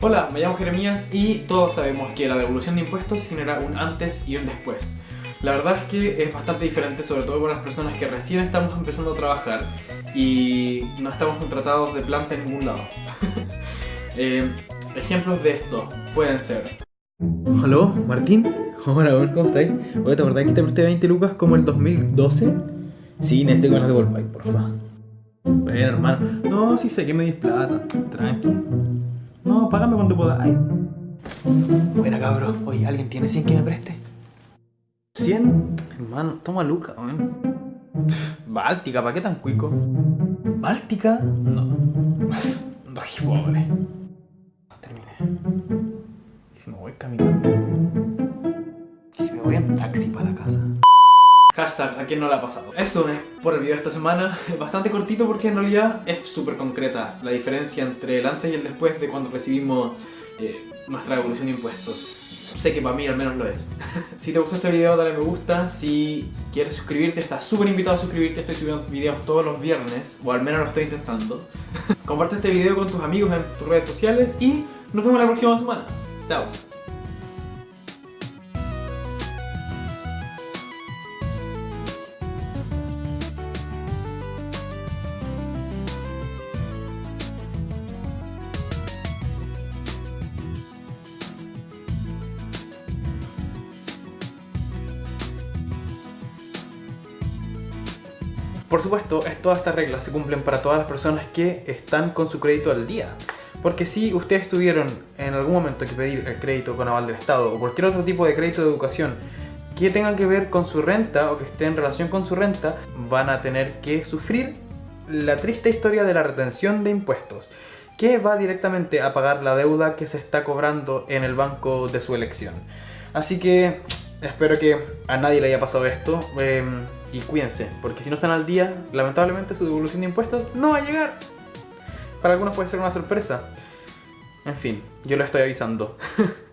Hola, me llamo Jeremías y todos sabemos que la devolución de impuestos genera un antes y un después. La verdad es que es bastante diferente, sobre todo para las personas que recién estamos empezando a trabajar y no estamos contratados de planta en ningún lado. Eh, ejemplos de esto pueden ser... ¿Aló, Martín? Hola, ¿cómo estáis? Oye, ¿te acordás que te presté 20 lucas como el 2012? Sí, necesito que las devolváis, porfa. Bueno, hermano. No, sí sé que me dis plata. Tranqui. No, págame cuando podáis. Buena cabro, oye, ¿alguien tiene 100 que me preste? ¿100? Hermano, toma lucas, weón. Báltica, ¿para qué tan cuico? ¿Báltica? No. No, qué pobre. Terminé. ¿Y si me voy caminando? ¿Y si me voy en taxi para la casa? Hashtag, ¿a quién no le ha pasado? Eso es por el video de esta semana. Bastante cortito porque en realidad es súper concreta la diferencia entre el antes y el después de cuando recibimos eh, nuestra devolución de impuestos. Sé que para mí al menos lo es. si te gustó este video, dale me gusta. Si quieres suscribirte, estás súper invitado a suscribirte. Estoy subiendo videos todos los viernes, o al menos lo estoy intentando. Comparte este video con tus amigos en tus redes sociales y nos vemos la próxima semana. Chao. Por supuesto, es- todas estas reglas se cumplen para todas las personas que están con su crédito al día. Porque si ustedes tuvieron en algún momento que pedir el crédito con aval del Estado o cualquier otro tipo de crédito de educación que tenga que ver con su renta o que esté en relación con su renta, van a tener que sufrir la triste historia de la retención de impuestos, que va directamente a pagar la deuda que se está cobrando en el banco de su elección. Así que espero que a nadie le haya pasado esto eh, y cuídense, porque si no están al día, lamentablemente su devolución de impuestos no va a llegar. Para algunos puede ser una sorpresa. En fin, yo lo estoy avisando.